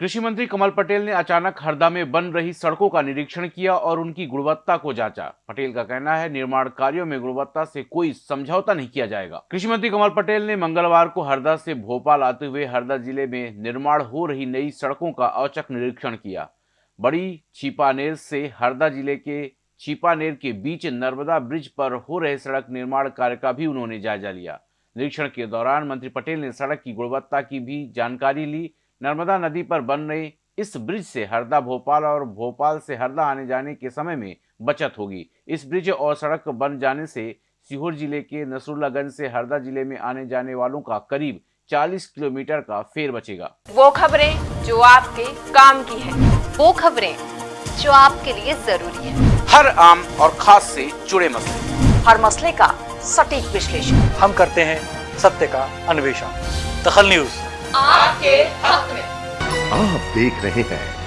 कृषि मंत्री कमल पटेल ने अचानक हरदा में बन रही सड़कों का निरीक्षण किया और उनकी गुणवत्ता को जांचा। पटेल का कहना है, निर्माण कार्यों में गुणवत्ता से कोई समझौता नहीं किया जाएगा। कृषि मंत्री कमल पटेल ने मंगलवार को हरदा से भोपाल आते हुए हरदा ज़िले में निर्माण हो रही नई सड़कों का औचक निरीक्षण किया। बड़ी छिपानेर से हरदा ज़िले के छिपानेर के बीच नर्मदा ब्रिज पर हो रहे सड़क निर्माण कार्य का भी उन्होंने जायजा लिया। निरीक्षण के दौरान मंत्री पटेल ने सड़क की गुणवत्ता की भी जानकारी ली नर्मदा नदी पर बन रही इस ब्रिज से हरदा भोपाल और भोपाल से हरदा आने जाने के समय में बचत होगी। इस ब्रिज और सड़क बन जाने से सीहोर ज़िले के नसरुल्लागंज से हरदा ज़िले में आने जाने वालों का करीब 40 किलोमीटर का फेर बचेगा। वो खबरें जो आपके काम की है वो खबरें जो आपके लिए ज़रूरी है। हर आम और खास से जुड़े मसले। हर मसले का सटीक विश्लेषण। हम करते हैं सत्य का अन्वेषण। दखल न्यूज़। आपके हक में। आप देख रहे हैं